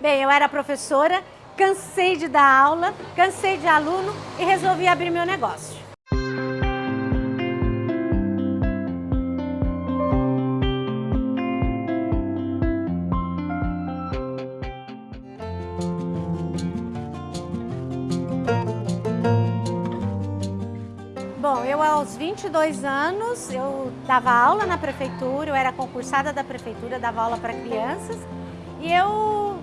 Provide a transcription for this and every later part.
Bem, eu era professora, cansei de dar aula, cansei de aluno e resolvi abrir meu negócio. Bom, eu aos 22 anos, eu dava aula na prefeitura, eu era concursada da prefeitura, dava aula para crianças e eu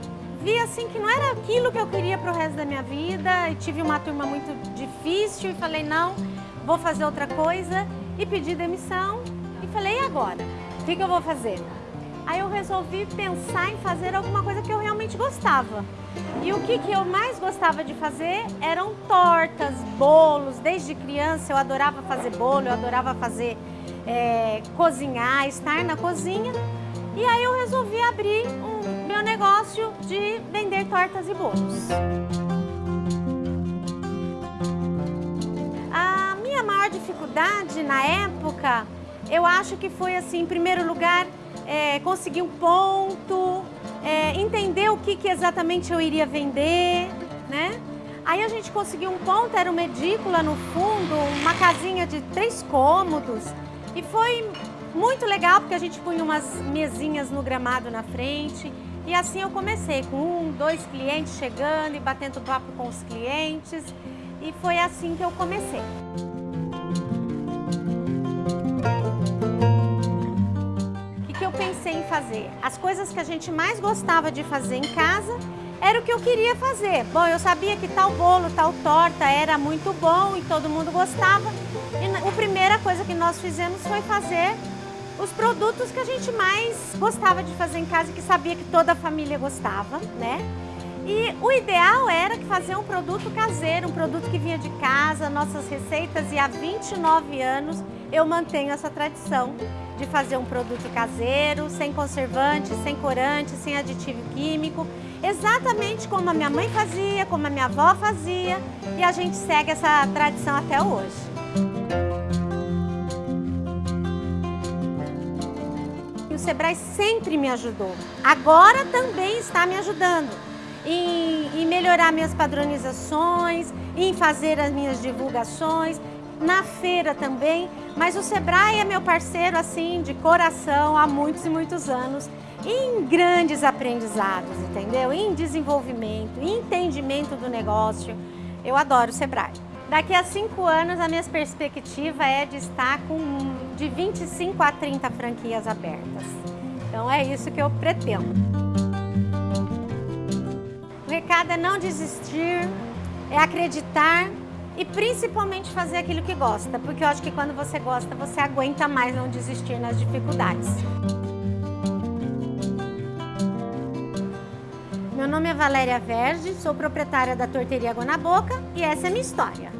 vi assim que não era aquilo que eu queria para o resto da minha vida e tive uma turma muito difícil e falei não, vou fazer outra coisa e pedi demissão e falei e agora? O que, que eu vou fazer? Aí eu resolvi pensar em fazer alguma coisa que eu realmente gostava. E o que, que eu mais gostava de fazer eram tortas, bolos. Desde criança eu adorava fazer bolo, eu adorava fazer, é, cozinhar, estar na cozinha. E aí eu resolvi abrir o meu negócio de vender tortas e bolos. A minha maior dificuldade na época, eu acho que foi assim, em primeiro lugar, é, conseguir um ponto, é, entender o que, que exatamente eu iria vender, né? Aí a gente conseguiu um ponto, era uma edícula no fundo, uma casinha de três cômodos. E foi muito legal, porque a gente punha umas mesinhas no gramado na frente. E assim eu comecei, com um, dois clientes chegando e batendo papo com os clientes. E foi assim que eu comecei. pensei em fazer. As coisas que a gente mais gostava de fazer em casa era o que eu queria fazer. Bom, eu sabia que tal bolo, tal torta era muito bom e todo mundo gostava. E a primeira coisa que nós fizemos foi fazer os produtos que a gente mais gostava de fazer em casa e que sabia que toda a família gostava, né? E o ideal era fazer um produto caseiro, um produto que vinha de casa, nossas receitas, e há 29 anos eu mantenho essa tradição de fazer um produto caseiro, sem conservante, sem corante, sem aditivo químico, exatamente como a minha mãe fazia, como a minha avó fazia, e a gente segue essa tradição até hoje. Sebrae sempre me ajudou, agora também está me ajudando em, em melhorar minhas padronizações, em fazer as minhas divulgações, na feira também, mas o Sebrae é meu parceiro assim de coração há muitos e muitos anos em grandes aprendizados, entendeu? Em desenvolvimento, em entendimento do negócio. Eu adoro o Sebrae. Daqui a cinco anos, a minha perspectiva é de estar com de 25 a 30 franquias abertas. Então é isso que eu pretendo. O recado é não desistir, é acreditar e principalmente fazer aquilo que gosta, porque eu acho que quando você gosta, você aguenta mais não desistir nas dificuldades. Meu nome é Valéria Verge, sou proprietária da Torteria Água na Boca e essa é minha história.